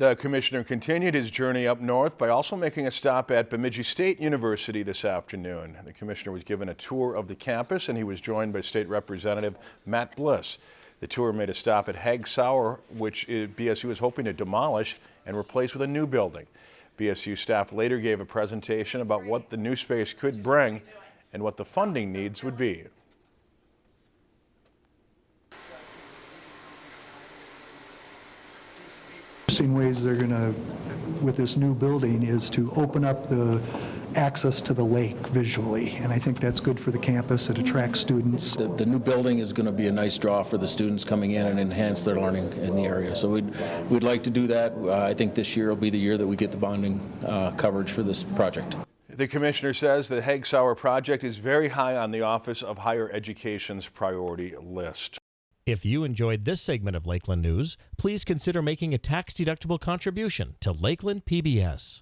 The commissioner continued his journey up north by also making a stop at Bemidji State University this afternoon. The commissioner was given a tour of the campus and he was joined by State Representative Matt Bliss. The tour made a stop at Hagg-Sauer, which BSU is hoping to demolish and replace with a new building. BSU staff later gave a presentation about what the new space could bring and what the funding needs would be. Interesting ways they're going to, with this new building, is to open up the access to the lake visually. And I think that's good for the campus. It attracts students. The, the new building is going to be a nice draw for the students coming in and enhance their learning in the area. So we'd, we'd like to do that. Uh, I think this year will be the year that we get the bonding uh, coverage for this project. The commissioner says the Hagg-Sauer project is very high on the Office of Higher Education's priority list. If you enjoyed this segment of Lakeland News, please consider making a tax-deductible contribution to Lakeland PBS.